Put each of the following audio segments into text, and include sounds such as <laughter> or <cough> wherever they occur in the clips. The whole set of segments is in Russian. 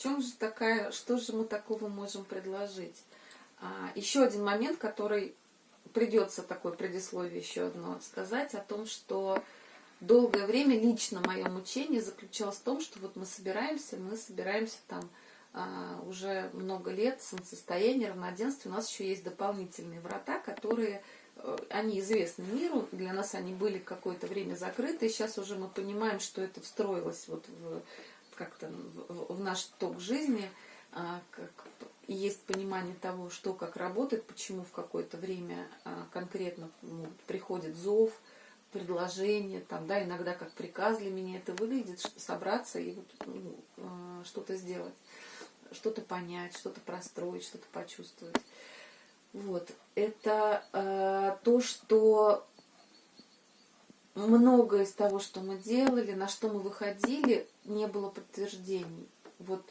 Чем же такая, что же мы такого можем предложить? А, еще один момент, который придется такое предисловие еще одно сказать, о том, что долгое время лично мое мучение заключалось в том, что вот мы собираемся, мы собираемся там а, уже много лет, солнцестояние, равноденствие, у нас еще есть дополнительные врата, которые, э, они известны миру, для нас они были какое-то время закрыты, и сейчас уже мы понимаем, что это встроилось вот в, как-то в, наш ток жизни, а, как, есть понимание того, что как работает, почему в какое-то время а, конкретно ну, приходит зов, предложение, там, да, иногда как приказ для меня это выглядит, собраться и вот, ну, что-то сделать что-то понять, что-то простроить, что-то почувствовать. Вот. Это э, то, что многое из того, что мы делали, на что мы выходили, не было подтверждений. Вот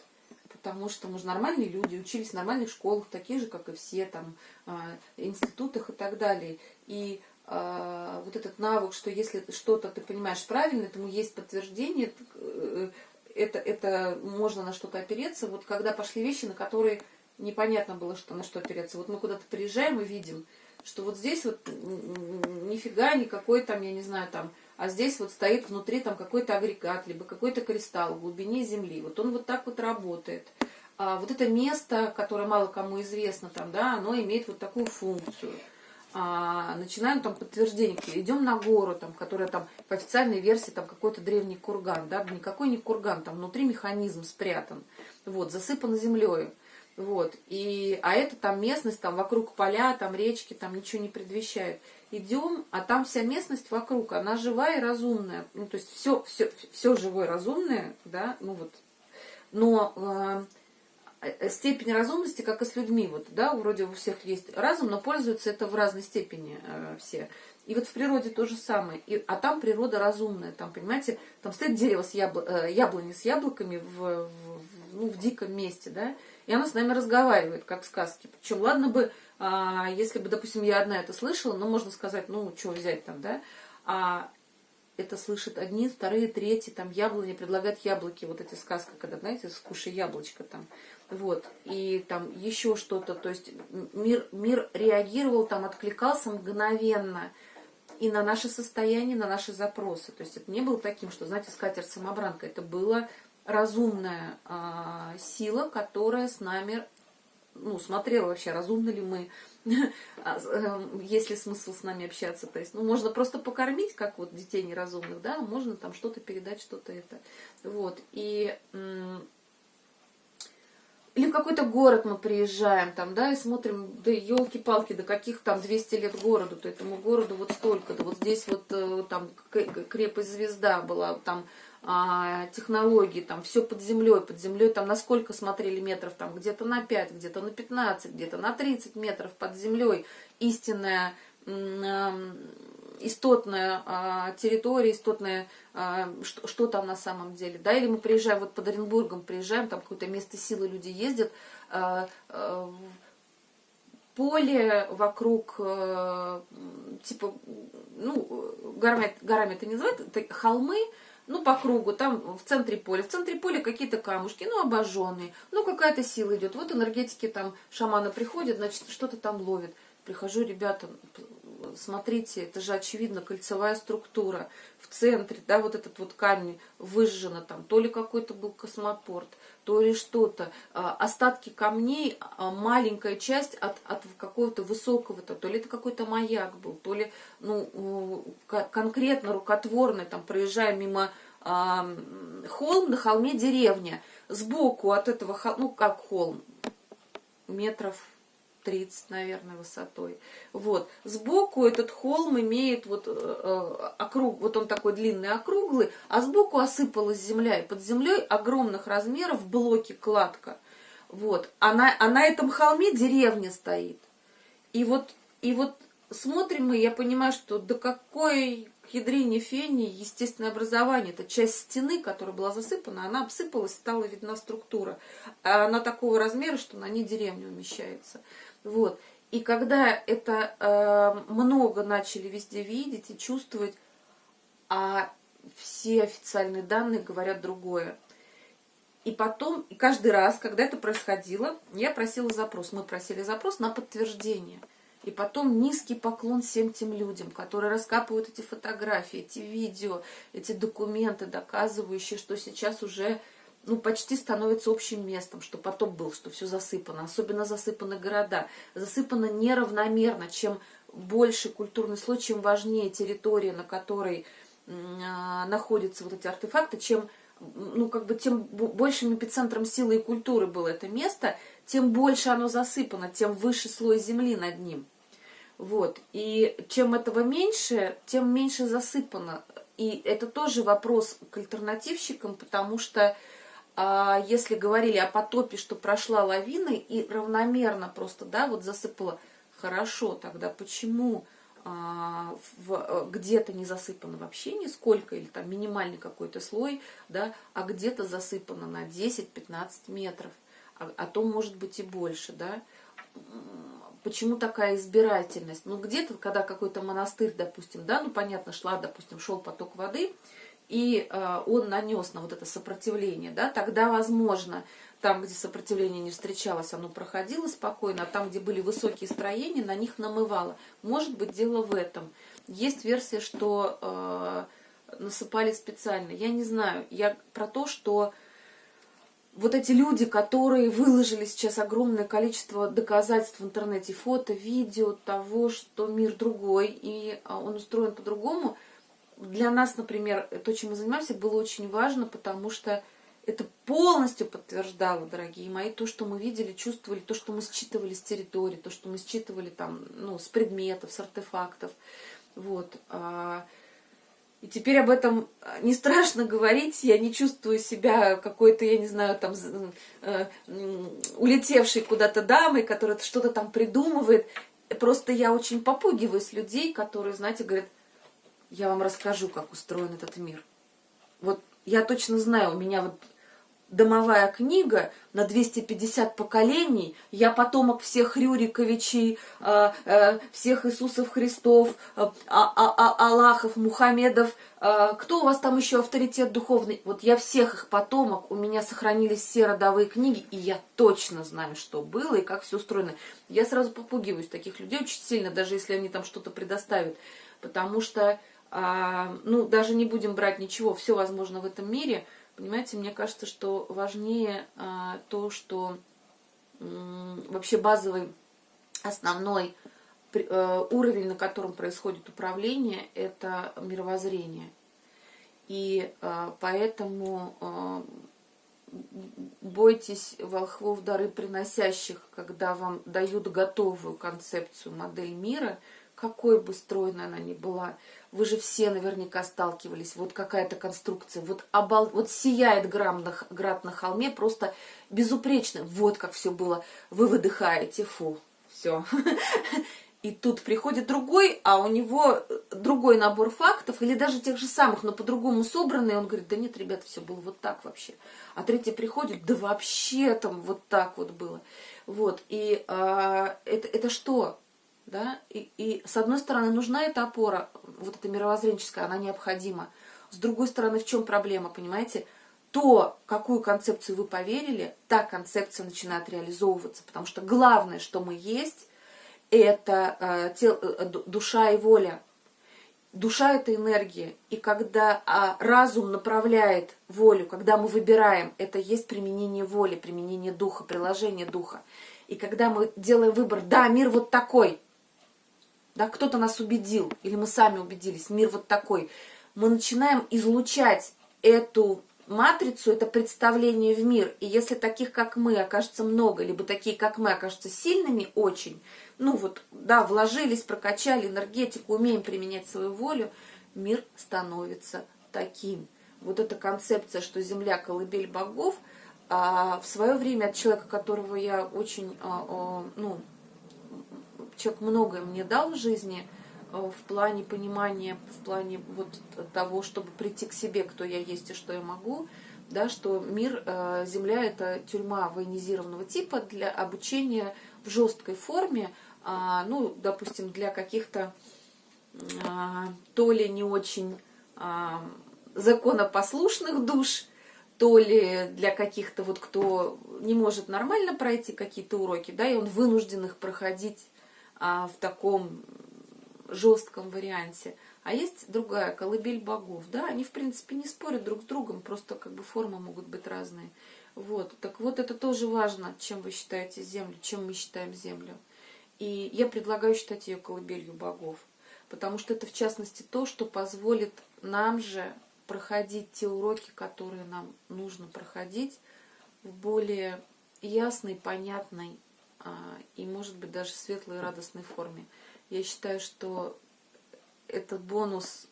потому что мы же нормальные люди, учились в нормальных школах, такие же, как и все, там, э, институтах и так далее. И э, вот этот навык, что если что-то ты понимаешь правильно, этому есть подтверждение, э, это, это можно на что-то опереться. Вот когда пошли вещи, на которые непонятно было, что на что опереться. Вот мы куда-то приезжаем и видим, что вот здесь вот нифига никакой там, я не знаю, там, а здесь вот стоит внутри там какой-то агрегат, либо какой-то кристалл в глубине земли. Вот он вот так вот работает. А вот это место, которое мало кому известно там, да, оно имеет вот такую функцию а, начинаем там подтверждение, идем на гору, там, которая там по официальной версии там какой-то древний курган, да, никакой не курган, там внутри механизм спрятан, вот, засыпан землей, вот, и, а это там местность, там вокруг поля, там речки, там ничего не предвещает. Идем, а там вся местность вокруг, она живая и разумная, ну, то есть все, все, все живое разумное, да, ну вот, но э, Э, степень разумности, как и с людьми. Вот, да, вроде у всех есть разум, но пользуются это в разной степени э, все. И вот в природе то же самое. И, а там природа разумная. Там, понимаете, там стоит дерево с ябл... э, яблони с яблоками в, в, ну, в диком месте, да, и оно с нами разговаривает, как в сказке. Причем, ладно бы, а, если бы, допустим, я одна это слышала, ну, можно сказать, ну, что взять там, да, а это слышат одни, вторые, третьи, там, яблони, предлагают яблоки, вот эти сказки, когда, знаете, скушай яблочко там. Вот, и там еще что-то, то есть мир, мир реагировал, там откликался мгновенно и на наше состояние, на наши запросы. То есть это не было таким, что, знаете, скатерть-самобранка, это была разумная а, сила, которая с нами, ну, смотрела вообще, разумны ли мы, <laughs> а, эм, есть ли смысл с нами общаться. То есть, ну, можно просто покормить, как вот детей неразумных, да, можно там что-то передать, что-то это. Вот, и или в какой-то город мы приезжаем, там, да, и смотрим, да елки-палки, до каких там 200 лет городу, то этому городу вот столько, да вот здесь вот э, там крепость звезда была, там а, технологии, там все под землей, под землей там на сколько смотрели метров, там где-то на 5, где-то на 15, где-то на 30 метров под землей истинная истотная а, территория, истотная, а, что, там на самом деле. Да? Или мы приезжаем, вот под Оренбургом приезжаем, там какое-то место силы люди ездят, а, поле вокруг, типа, ну, горами, горами это не называют, это холмы, ну, по кругу, там в центре поля. В центре поля какие-то камушки, ну, обожженные, ну, какая-то сила идет. Вот энергетики там шамана приходят, значит, что-то там ловит. Прихожу, ребята, смотрите, это же очевидно кольцевая структура. В центре, да, вот этот вот камень выжжено там, то ли какой-то был космопорт, то ли что-то, а, остатки камней, а, маленькая часть от, от какого-то высокого-то, то ли это какой-то маяк был, то ли, ну, конкретно рукотворный, там, проезжая мимо а, холм, на холме деревня, сбоку от этого холма, ну, как холм, метров 30, наверное, высотой. Вот. Сбоку этот холм имеет вот э, э, округ, вот он такой длинный, округлый, а сбоку осыпалась земля, и под землей огромных размеров блоки кладка. Вот. А на, а на этом холме деревня стоит. И вот, и вот смотрим мы, я понимаю, что до какой ядрине фени естественное образование. Это часть стены, которая была засыпана, она обсыпалась, стала видна структура. А она такого размера, что на ней деревня умещается. Вот. И когда это э, много начали везде видеть и чувствовать, а все официальные данные говорят другое. И потом, и каждый раз, когда это происходило, я просила запрос, мы просили запрос на подтверждение. И потом низкий поклон всем тем людям, которые раскапывают эти фотографии, эти видео, эти документы, доказывающие, что сейчас уже ну, почти становится общим местом, что потоп был, что все засыпано. Особенно засыпаны города. Засыпано неравномерно. Чем больше культурный слой, чем важнее территория, на которой а, находятся вот эти артефакты, чем ну, как бы тем большим эпицентром силы и культуры было это место, тем больше оно засыпано, тем выше слой земли над ним. Вот. И чем этого меньше, тем меньше засыпано. И это тоже вопрос к альтернативщикам, потому что а, если говорили о потопе, что прошла лавина и равномерно просто, да, вот засыпала, хорошо, тогда почему а, где-то не засыпано вообще нисколько, или там минимальный какой-то слой, да, а где-то засыпано на 10-15 метров, а, а то может быть и больше, да. Почему такая избирательность? Ну, где-то, когда какой-то монастырь, допустим, да, ну, понятно, шла, допустим, шел поток воды, и э, он нанес на вот это сопротивление, да, тогда, возможно, там, где сопротивление не встречалось, оно проходило спокойно, а там, где были высокие строения, на них намывало. Может быть, дело в этом. Есть версия, что э, насыпали специально. Я не знаю. Я про то, что вот эти люди, которые выложили сейчас огромное количество доказательств в интернете, фото, видео того, что мир другой, и а, он устроен по-другому, для нас, например, то, чем мы занимаемся, было очень важно, потому что это полностью подтверждало, дорогие мои, то, что мы видели, чувствовали, то, что мы считывали с территории, то, что мы считывали там, ну, с предметов, с артефактов. Вот. А, и теперь об этом не страшно говорить, я не чувствую себя какой-то, я не знаю, там, э, улетевшей куда-то дамой, которая что-то там придумывает. Просто я очень попугиваюсь людей, которые, знаете, говорят, я вам расскажу, как устроен этот мир. Вот я точно знаю, у меня вот домовая книга на 250 поколений, я потомок всех Рюриковичей, э, э, всех Иисусов Христов, а, а, а, Аллахов, Мухаммедов, кто у вас там еще авторитет духовный? Вот я всех их потомок, у меня сохранились все родовые книги, и я точно знаю, что было и как все устроено. Я сразу попугиваюсь таких людей очень сильно, даже если они там что-то предоставят, потому что, ну, даже не будем брать ничего, все возможно в этом мире – Понимаете, мне кажется, что важнее а, то, что вообще базовый, основной э, уровень, на котором происходит управление, это мировоззрение. И э, поэтому э, бойтесь волхвов дары приносящих, когда вам дают готовую концепцию, модель мира, какой бы стройной она ни была, вы же все наверняка сталкивались. Вот какая-то конструкция. Вот, обал... вот сияет град на, град на холме просто безупречно. Вот как все было. Вы выдыхаете. Фу, все. <laughs> И тут приходит другой, а у него другой набор фактов, или даже тех же самых, но по-другому собранный, он говорит, да нет, ребята, все было вот так вообще. А третий приходит, да вообще там вот так вот было. Вот, и а, это, это что? Да? И, и с одной стороны нужна эта опора, вот эта мировоззренческая, она необходима. С другой стороны, в чем проблема, понимаете? То, какую концепцию вы поверили, та концепция начинает реализовываться. Потому что главное, что мы есть, это э, тел, э, душа и воля. Душа – это энергия. И когда а, разум направляет волю, когда мы выбираем, это есть применение воли, применение духа, приложение духа. И когда мы делаем выбор, да, мир вот такой – да, кто-то нас убедил, или мы сами убедились, мир вот такой, мы начинаем излучать эту матрицу, это представление в мир. И если таких, как мы, окажется много, либо такие, как мы, окажутся сильными очень, ну вот, да, вложились, прокачали энергетику, умеем применять свою волю, мир становится таким. Вот эта концепция, что Земля – колыбель богов, а в свое время от человека, которого я очень, а, а, ну, человек многое мне дал в жизни э, в плане понимания, в плане вот того, чтобы прийти к себе, кто я есть и что я могу, да, что мир, э, Земля – это тюрьма военизированного типа для обучения в жесткой форме, а, ну, допустим, для каких-то а, то ли не очень а, законопослушных душ, то ли для каких-то вот, кто не может нормально пройти какие-то уроки, да, и он вынужден их проходить в таком жестком варианте. А есть другая, колыбель богов, да, они, в принципе, не спорят друг с другом, просто как бы формы могут быть разные. Вот, так вот это тоже важно, чем вы считаете землю, чем мы считаем землю. И я предлагаю считать ее колыбелью богов, потому что это, в частности, то, что позволит нам же проходить те уроки, которые нам нужно проходить в более ясной, понятной а, и, может быть, даже светлой и радостной форме. Я считаю, что этот бонус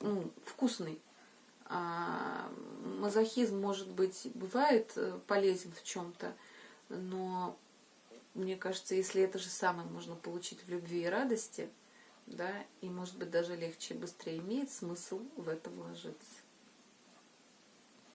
ну, вкусный. А, мазохизм, может быть, бывает э, полезен в чем-то, но мне кажется, если это же самое можно получить в любви и радости, да, и может быть даже легче и быстрее, имеет смысл в это вложиться.